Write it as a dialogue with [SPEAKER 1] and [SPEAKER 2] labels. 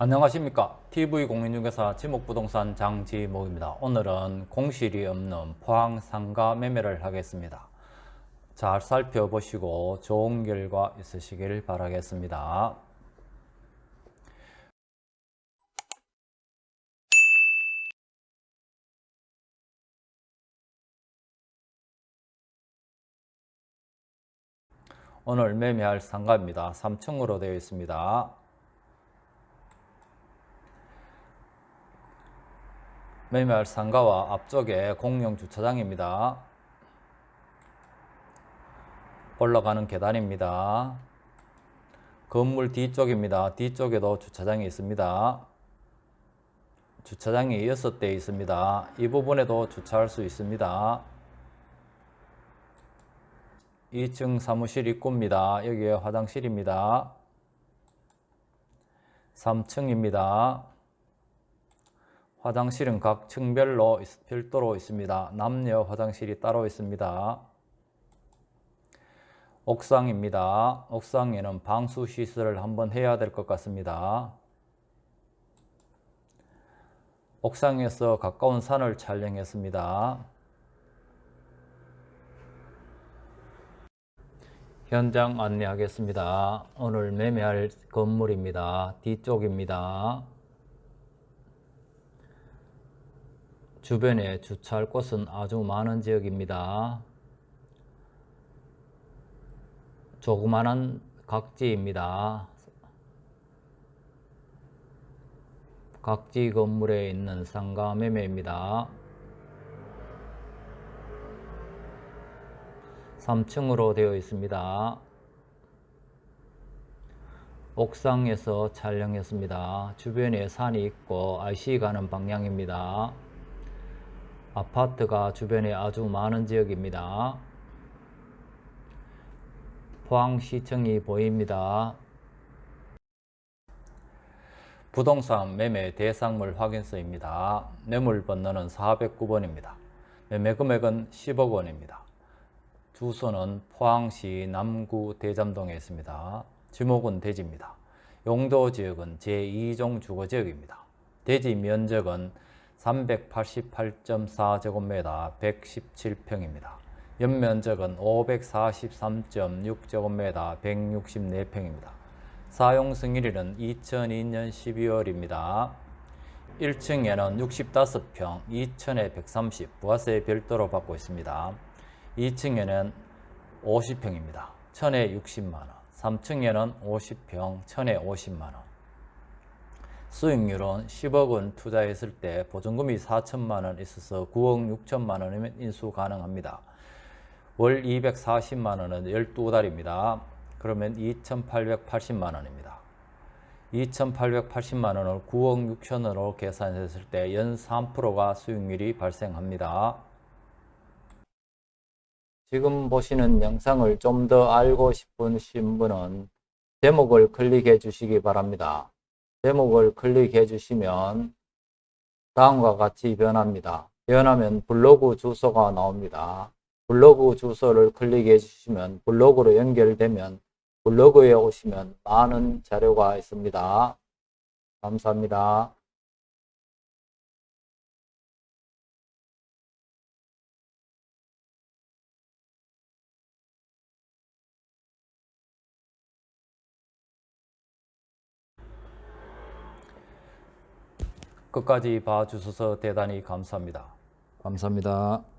[SPEAKER 1] 안녕하십니까. TV공인중개사 지목부동산 장지목입니다. 오늘은 공실이 없는 포항 상가 매매를 하겠습니다. 잘 살펴보시고 좋은 결과 있으시길 바라겠습니다. 오늘 매매할 상가입니다. 3층으로 되어 있습니다 매매할 상가와 앞쪽에 공용 주차장입니다. 올라가는 계단입니다. 건물 뒤쪽입니다. 뒤쪽에도 주차장이 있습니다. 주차장이 6대 있습니다. 이 부분에도 주차할 수 있습니다. 2층 사무실 입구입니다. 여기에 화장실입니다. 3층입니다. 화장실은 각 층별로 별도로 있습니다. 남녀 화장실이 따로 있습니다. 옥상입니다. 옥상에는 방수 시설을 한번 해야 될 것 같습니다. 옥상에서 가까운 산을 촬영했습니다. 현장 안내하겠습니다. 오늘 매매할 건물입니다. 뒤쪽입니다. 주변에 주차할 곳은 아주 많은 지역입니다. 조그마한 각지입니다. 각지 건물에 있는 상가 매매입니다. 3층으로 되어 있습니다. 옥상에서 촬영했습니다. 주변에 산이 있고 IC 가는 방향입니다. 아파트가 주변에 아주 많은 지역입니다. 포항시청이 보입니다. 부동산 매매 대상물 확인서입니다. 매물 번호는 409번입니다. 매매 금액은 10억 원입니다. 주소는 포항시 남구 대잠동에 있습니다. 지목은 대지입니다. 용도 지역은 제2종 주거지역입니다. 대지 면적은 388.4제곱미터 117평입니다. 연면적은 543.6제곱미터 164평입니다. 사용 승일일은 2002년 12월입니다. 1층에는 65평, 2천에 130, 부가세 별도로 받고 있습니다. 2층에는 50평입니다. 1000에 60만원, 3층에는 50평, 1000에 50만원. 수익률은 10억 원 투자했을 때 보증금이 4천만 원 있어서 9억 6천만 원이면 인수 가능합니다. 월 240만 원은 12달입니다. 그러면 2,880만 원입니다. 2,880만 원을 9억 6천원으로 계산했을 때 연 3%가 수익률이 발생합니다. 지금 보시는 영상을 좀 더 알고 싶으신 분은 제목을 클릭해 주시기 바랍니다. 제목을 클릭해 주시면 다음과 같이 변합니다. 변하면 블로그 주소가 나옵니다. 블로그 주소를 클릭해 주시면 블로그로 연결되면 블로그에 오시면 많은 자료가 있습니다. 감사합니다. 끝까지 봐주셔서 대단히 감사합니다. 감사합니다.